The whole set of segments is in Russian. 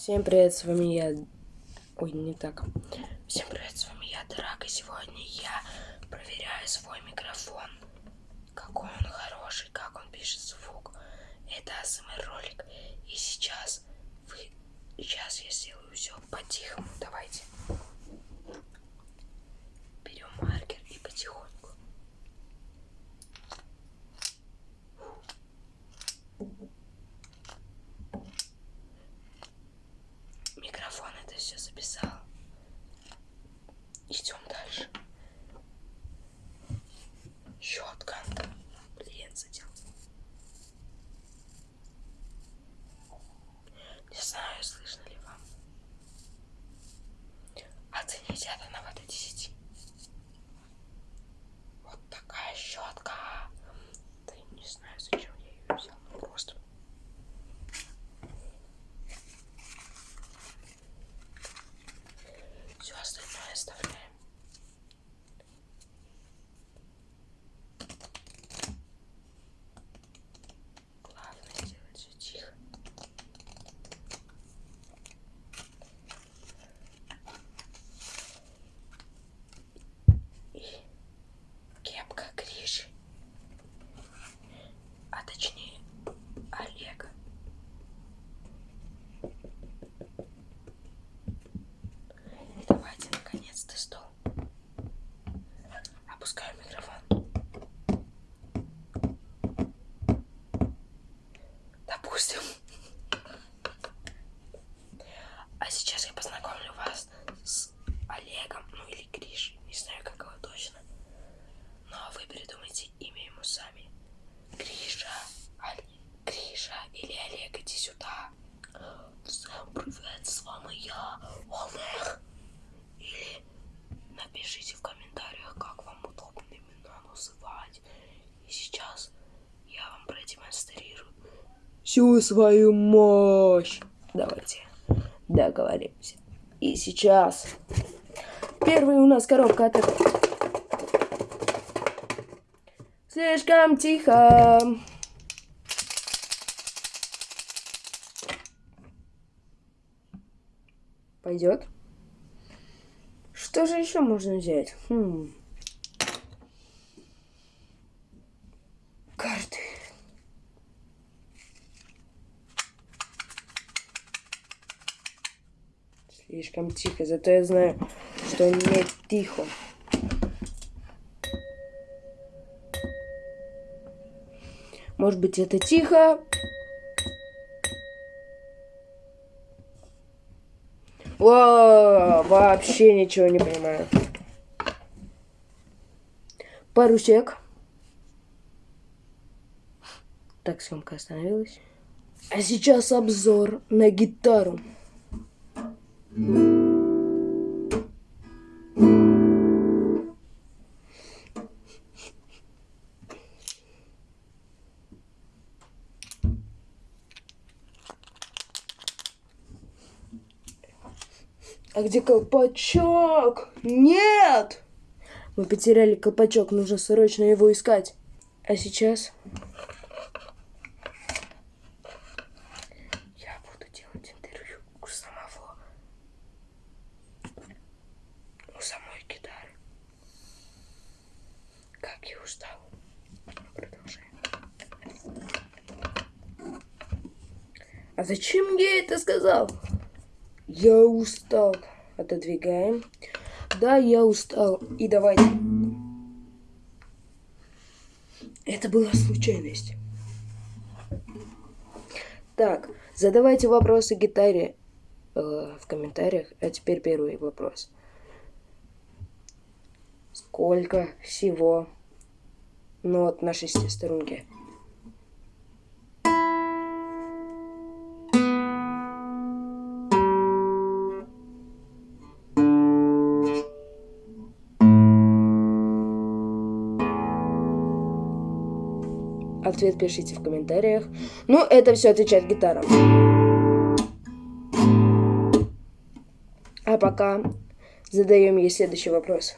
Всем привет, с вами я... Ой, не так. Всем привет, с вами я, Драк, и сегодня я проверяю свой микрофон. Какой он хороший, как он пишет звук. Это АСМР ролик. И сейчас вы... Сейчас я сделаю все по-тихому. Давайте. Берем маркер и потихоньку. Микрофон это все записал. Идем дальше. Щетка. Блин, задел. Не знаю, слышно ли вам. Оцените это на вот 10. Вот такая щетка. Да и не знаю, зачем я ее взял. Ну просто. Все остальное оставляем. Главное делать все тихо. И кепка Гриши. А точнее Олега. И давайте наконец-то стол. Опускаю микрофон. Допустим. А сейчас я познакомлю вас с Олегом, ну или Гриш, не знаю как его точно. Но вы придумайте имя ему сами. Гриша, Олег, Гриша или Олег, сюда. Всем привет, с вами я, Олег. Или напишите в комментариях, как вам удобно имена называть. И сейчас я вам продемонстрирую всю свою мощь. Давайте договоримся. И сейчас первый у нас коробка от Слишком тихо. Пойдет. Что же еще можно взять? Хм. Карты. Слишком тихо, зато я знаю, что не тихо. Может быть, это тихо? О, вообще ничего не понимаю. Парусек. Так, съемка остановилась. А сейчас обзор на гитару. А где колпачок? Нет! Мы потеряли колпачок, нужно срочно его искать. А сейчас... Я буду делать интервью у самого... У самой гитары. Как я устал. Продолжаем. А зачем я это сказал? Я устал. Отодвигаем. Да, я устал. И давайте. Это была случайность. Так, задавайте вопросы гитаре э, в комментариях. А теперь первый вопрос. Сколько всего нот на шестиструнке? Ответ пишите в комментариях. Ну, это все отвечает гитара. А пока задаем ей следующий вопрос.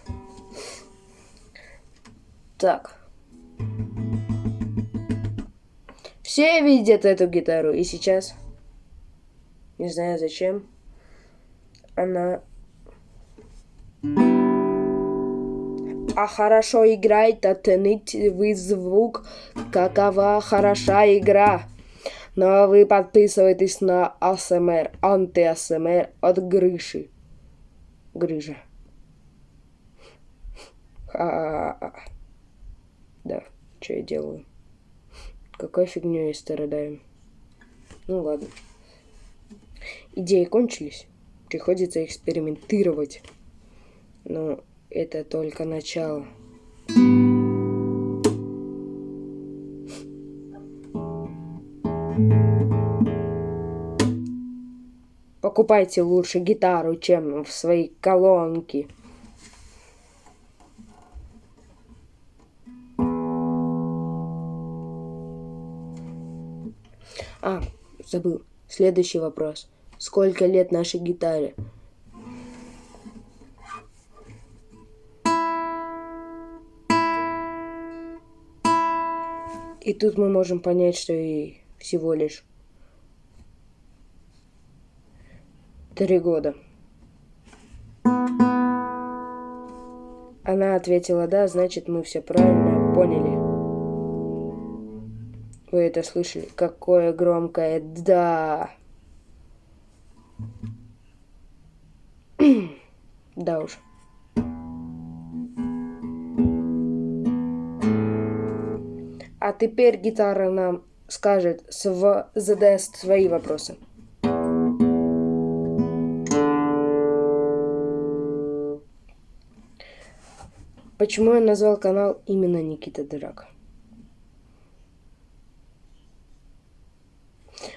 Так. Все видят эту гитару, и сейчас Не знаю зачем. Она... А хорошо играет, оценить вы звук, какова хороша игра. Но вы подписывайтесь на АСМР, анти-АСМР от Грыши. Грыжа. А, -а, -а. Да, что я делаю? Какой фигню я страдаю? Ну ладно. Идеи кончились. Приходится экспериментировать. Но это только начало. Покупайте лучше гитару, чем в свои колонки. А, забыл. Следующий вопрос. Сколько лет нашей гитаре? И тут мы можем понять, что и всего лишь три года. Она ответила «да», значит, мы все правильно поняли. Вы это слышали? Какое громкое «да». да уж. А теперь гитара нам скажет, св... задаст свои вопросы. Почему я назвал канал именно Никита Дурак?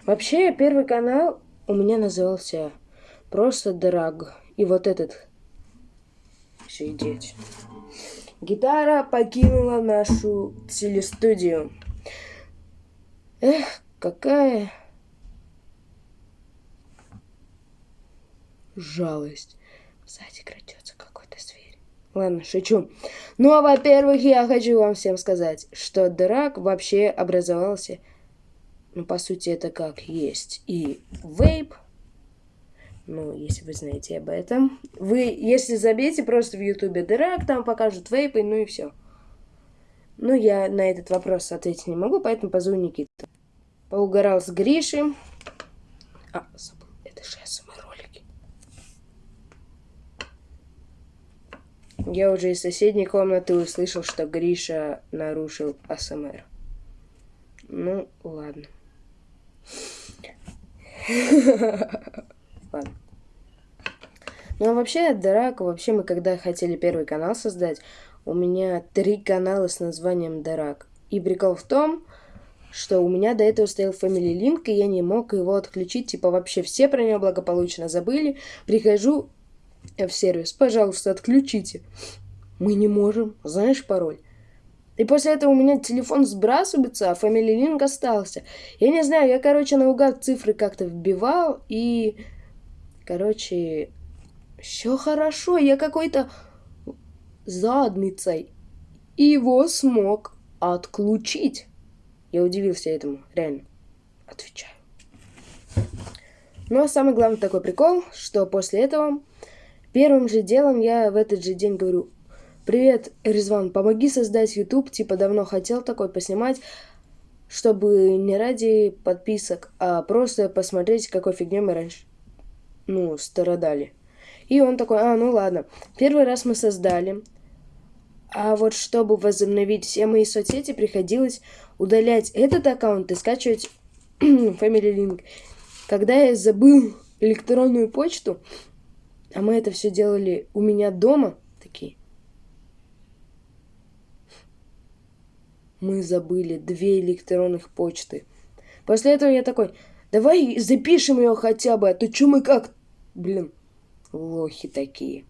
Вообще, первый канал у меня назывался просто Драг. И вот этот сидеть. Гитара покинула нашу телестудию. Эх, какая жалость. Сзади крадется какой-то зверь. Ладно, шучу. Ну, а во-первых, я хочу вам всем сказать, что драк вообще образовался, ну, по сути, это как есть и вейп, ну, если вы знаете об этом. Вы, если забейте просто в ютубе драк, там покажут вейпы, ну и все. Ну, я на этот вопрос ответить не могу, поэтому позову Никиту. Поугарал с Гришей. А, забыл, это же СМР ролики. Я уже из соседней комнаты услышал, что Гриша нарушил АСМР. Ну, ладно. Ладно. Ну, а вообще, Дарак, вообще мы когда хотели первый канал создать, у меня три канала с названием Дарак. И прикол в том, что у меня до этого стоял Family Link, и я не мог его отключить. Типа вообще все про него благополучно забыли. Прихожу в сервис, пожалуйста, отключите. Мы не можем, знаешь пароль? И после этого у меня телефон сбрасывается, а Family Link остался. Я не знаю, я, короче, наугад цифры как-то вбивал, и, короче, все хорошо, я какой-то задницей его смог отключить. Я удивился этому, реально. Отвечаю. Ну а самый главный такой прикол, что после этого первым же делом я в этот же день говорю, привет, Резван, помоги создать YouTube, типа давно хотел такой поснимать, чтобы не ради подписок, а просто посмотреть, какой фигней мы раньше, ну, страдали. И он такой, а, ну ладно. Первый раз мы создали. А вот чтобы возобновить все мои соцсети, приходилось удалять этот аккаунт и скачивать Family Link. Когда я забыл электронную почту, а мы это все делали у меня дома, такие. Мы забыли две электронных почты. После этого я такой, давай запишем ее хотя бы, а то что мы как... Блин, лохи такие.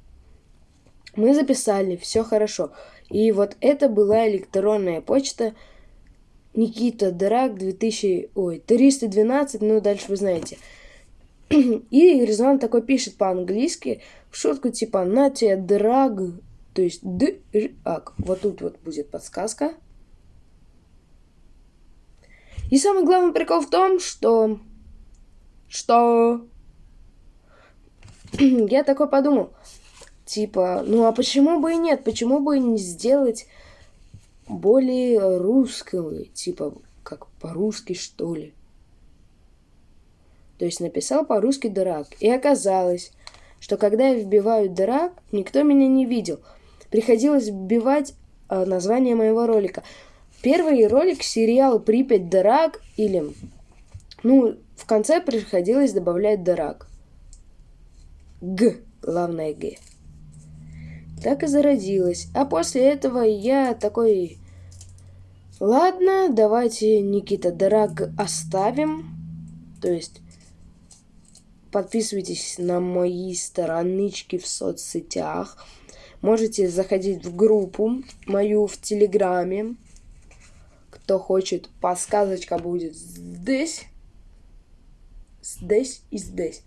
Мы записали, все хорошо. И вот это была электронная почта Никита Драк 2000, ой, 312, ну дальше вы знаете. И Резон такой пишет по-английски в шутку типа на тебе драг, то есть д, ак. Вот тут вот будет подсказка. И самый главный прикол в том, что что я такой подумал, типа, ну а почему бы и нет? Почему бы не сделать более русского, типа, как по-русски, что ли? То есть написал по-русски дурак. И оказалось, что когда я вбиваю дурак, никто меня не видел. Приходилось вбивать э, название моего ролика. Первый ролик сериал «Припять дурак» или... Ну, в конце приходилось добавлять дурак. Г, главное Г. Так и зародилась. А после этого я такой... Ладно, давайте Никита Драг оставим. То есть подписывайтесь на мои странички в соцсетях. Можете заходить в группу мою в Телеграме. Кто хочет, подсказочка будет здесь. Здесь и здесь.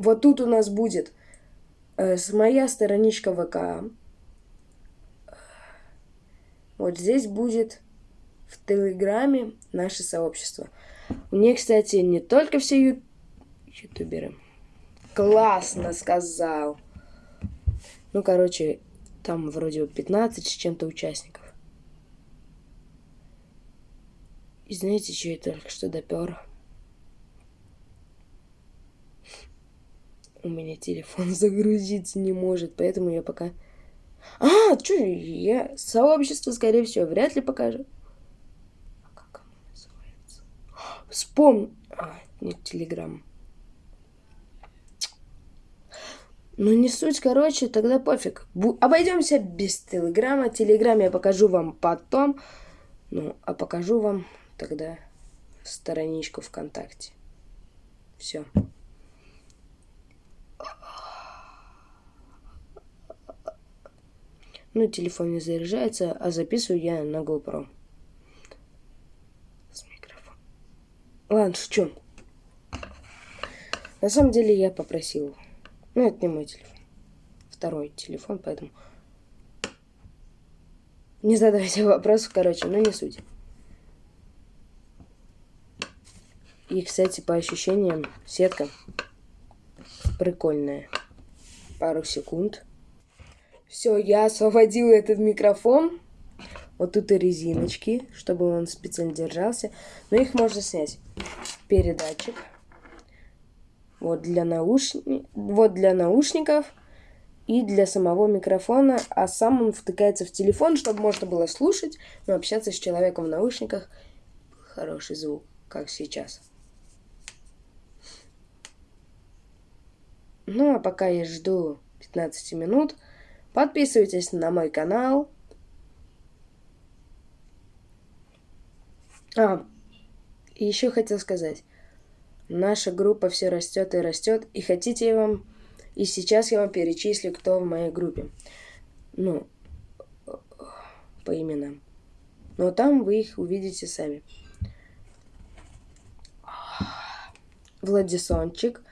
Вот тут у нас будет э, моя страничка ВК. Вот здесь будет в Телеграме наше сообщество. Мне, кстати, не только все ю... ютуберы. Классно сказал. Ну, короче, там вроде 15 с чем-то участников. И знаете, что я только что допер? У меня телефон загрузиться не может, поэтому я пока... А, что я... Сообщество, скорее всего, вряд ли покажу. А как оно называется? Вспомни... А, нет, Телеграм. Ну, не суть, короче, тогда пофиг. Бу обойдемся без Телеграма. Телеграм я покажу вам потом. Ну, а покажу вам тогда страничку ВКонтакте. Все. Ну, телефон не заряжается, а записываю я на GoPro. С микрофоном. Ладно, шучу. На самом деле я попросил. Ну, это не мой телефон. Второй телефон, поэтому... Не задавайте вопросов, короче, но не суть. И, кстати, по ощущениям, сетка прикольная. Пару секунд. Все, я освободил этот микрофон. Вот тут и резиночки, чтобы он специально держался. Но их можно снять. Передатчик. Вот для, наушни... вот для наушников и для самого микрофона. А сам он втыкается в телефон, чтобы можно было слушать, но общаться с человеком в наушниках. Хороший звук, как сейчас. Ну, а пока я жду 15 минут, Подписывайтесь на мой канал. А, еще хотел сказать. Наша группа все растет и растет. И хотите я вам... И сейчас я вам перечислю, кто в моей группе. Ну, по именам. Но там вы их увидите сами. Владисончик.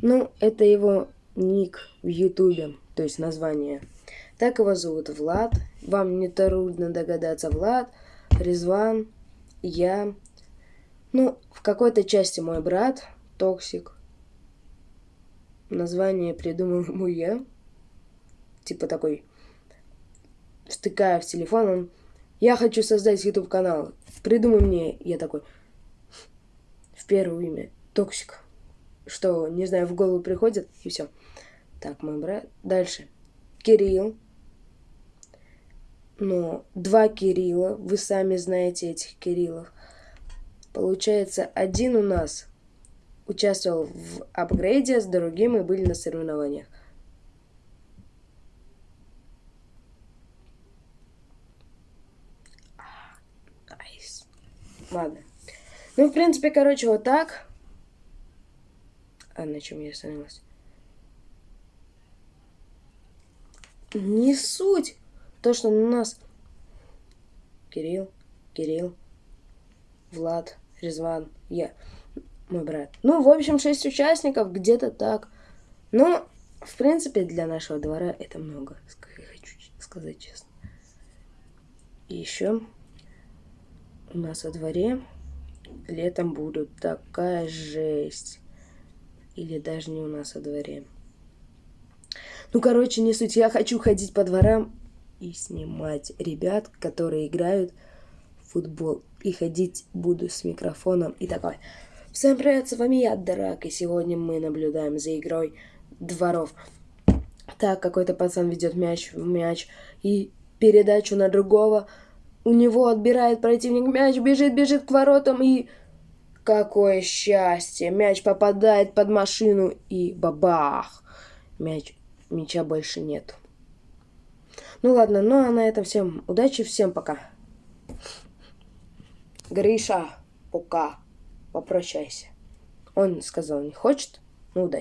Ну, это его ник в Ютубе, то есть название. Так его зовут Влад. Вам не трудно догадаться, Влад, Резван, я. Ну, в какой-то части мой брат, Токсик. Название придумал ему я. Типа такой, втыкая в телефон, он, я хочу создать YouTube канал. Придумай мне, я такой, в первое имя, Токсик. Что, не знаю, в голову приходит, и все. Так, мой брат. Дальше. Кирилл. Ну, два Кирилла. Вы сами знаете этих Кириллов. Получается, один у нас участвовал в апгрейде, с другим мы были на соревнованиях. Ладно. Ну, в принципе, короче, вот так. А на чем я остановилась? Не суть. То, что у нас Кирилл, Кирилл, Влад, Резван, я, мой брат. Ну, в общем, шесть участников, где-то так. Но, в принципе, для нашего двора это много, хочу сказать честно. И еще у нас во дворе летом будут такая жесть. Или даже не у нас во дворе. Ну, короче, не суть. Я хочу ходить по дворам и снимать ребят, которые играют в футбол. И ходить буду с микрофоном и такой. Всем привет, с вами я, Драк, и сегодня мы наблюдаем за игрой дворов. Так, какой-то пацан ведет мяч, мяч и передачу на другого. У него отбирает противник мяч, бежит, бежит к воротам и... Какое счастье! Мяч попадает под машину и бабах! Мяч, мяча больше нет. Ну ладно, ну а на этом всем удачи, всем пока. Гриша, пока, попрощайся. Он сказал, не хочет, ну удачи.